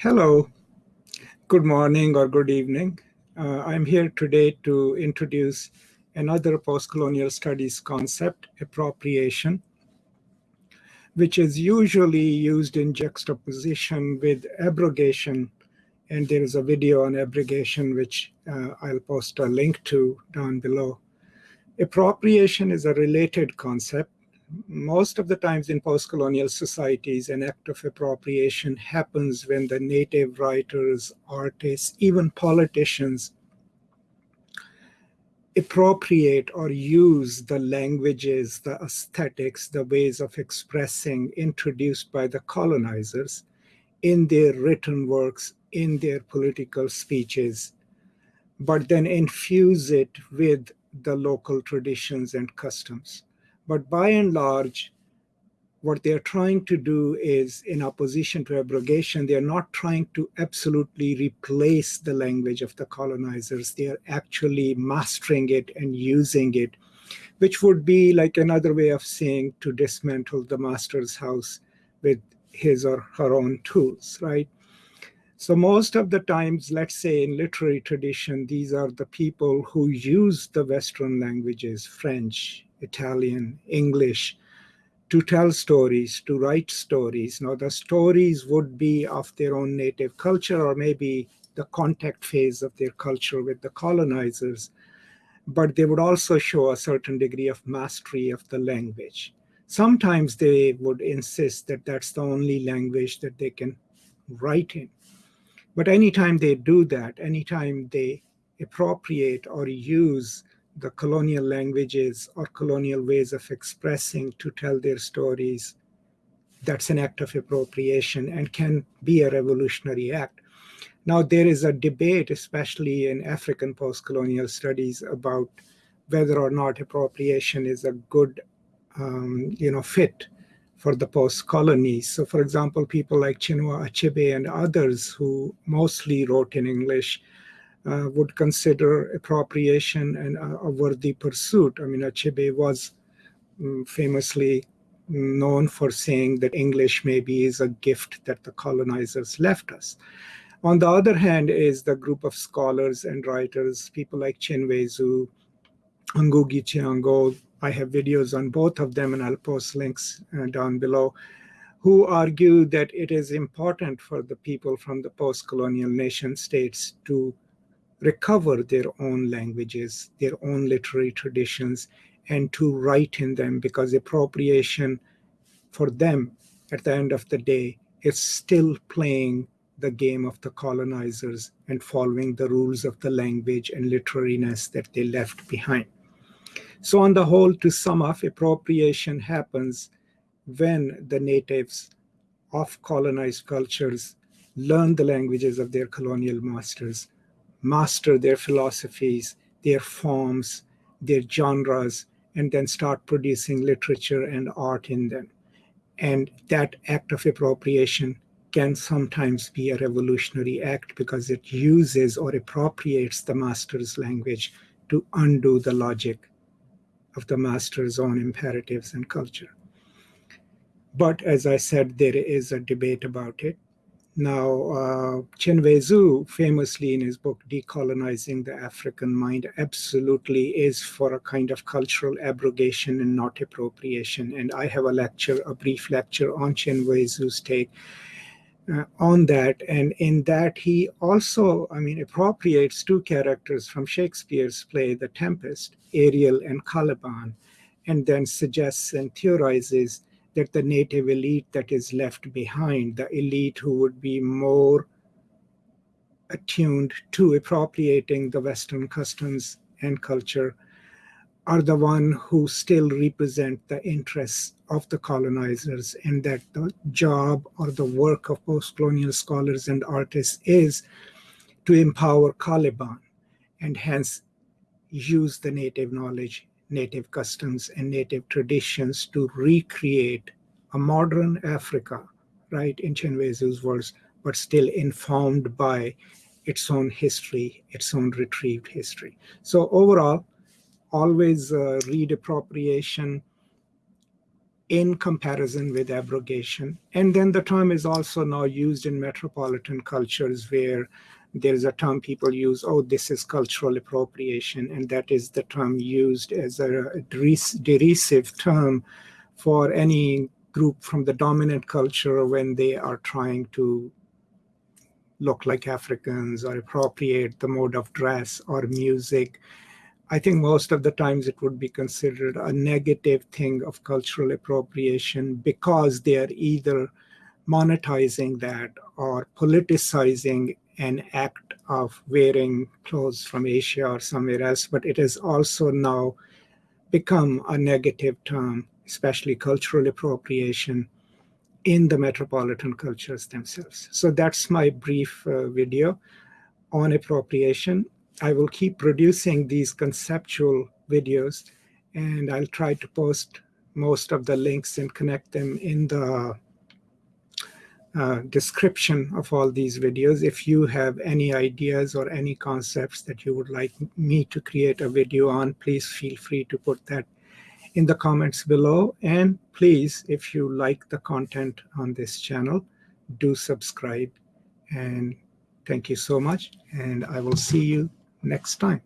Hello, good morning or good evening. Uh, I'm here today to introduce another post-colonial studies concept, appropriation, which is usually used in juxtaposition with abrogation. And there is a video on abrogation, which uh, I'll post a link to down below. Appropriation is a related concept most of the times in post-colonial societies, an act of appropriation happens when the native writers, artists, even politicians appropriate or use the languages, the aesthetics, the ways of expressing introduced by the colonizers in their written works, in their political speeches, but then infuse it with the local traditions and customs. But by and large, what they're trying to do is, in opposition to abrogation, they're not trying to absolutely replace the language of the colonizers. They're actually mastering it and using it, which would be like another way of saying to dismantle the master's house with his or her own tools, right? So most of the times, let's say in literary tradition, these are the people who use the Western languages, French, Italian, English, to tell stories, to write stories. Now, the stories would be of their own native culture or maybe the contact phase of their culture with the colonizers, but they would also show a certain degree of mastery of the language. Sometimes they would insist that that's the only language that they can write in. But anytime they do that, anytime they appropriate or use the colonial languages or colonial ways of expressing to tell their stories, that's an act of appropriation and can be a revolutionary act. Now, there is a debate, especially in African post-colonial studies, about whether or not appropriation is a good um, you know, fit for the post-colonies. So, for example, people like Chinua Achebe and others who mostly wrote in English uh, would consider appropriation and a, a, worthy pursuit. I mean, Achebe was um, famously known for saying that English maybe is a gift that the colonizers left us. On the other hand is the group of scholars and writers, people like Chinweizu, Ngugi Thiong'o, I have videos on both of them and I'll post links uh, down below, who argue that it is important for the people from the post-colonial nation states to recover their own languages, their own literary traditions, and to write in them because appropriation for them at the end of the day is still playing the game of the colonizers and following the rules of the language and literariness that they left behind. So on the whole, to sum up, appropriation happens when the natives of colonized cultures learn the languages of their colonial masters master their philosophies, their forms, their genres, and then start producing literature and art in them. And that act of appropriation can sometimes be a revolutionary act because it uses or appropriates the master's language to undo the logic of the master's own imperatives and culture. But as I said, there is a debate about it. Now, uh, Chinweizu, famously in his book Decolonizing the African Mind, absolutely is for a kind of cultural abrogation and not appropriation. And I have a lecture, a brief lecture on Chinweizu's take uh, on that. And in that, he also, I mean, appropriates two characters from Shakespeare's play, The Tempest, Ariel and Caliban, and then suggests and theorizes that the native elite that is left behind, the elite who would be more attuned to appropriating the Western customs and culture, are the one who still represent the interests of the colonizers and that the job or the work of post-colonial scholars and artists is to empower Caliban and hence use the native knowledge native customs and native traditions to recreate a modern Africa, right, in Chinweizu's words, but still informed by its own history, its own retrieved history. So overall, always uh, read appropriation in comparison with abrogation. And then the term is also now used in metropolitan cultures where there's a term people use, oh, this is cultural appropriation. And that is the term used as a derisive term for any group from the dominant culture when they are trying to look like Africans or appropriate the mode of dress or music. I think most of the times it would be considered a negative thing of cultural appropriation because they are either monetizing that or politicizing an act of wearing clothes from Asia or somewhere else, but it has also now become a negative term, especially cultural appropriation in the metropolitan cultures themselves. So that's my brief uh, video on appropriation. I will keep producing these conceptual videos and I'll try to post most of the links and connect them in the uh, description of all these videos. If you have any ideas or any concepts that you would like me to create a video on, please feel free to put that in the comments below. And please, if you like the content on this channel, do subscribe. And thank you so much. And I will see you next time.